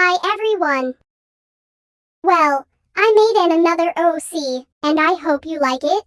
Hi everyone. Well, I made an another OC, and I hope you like it.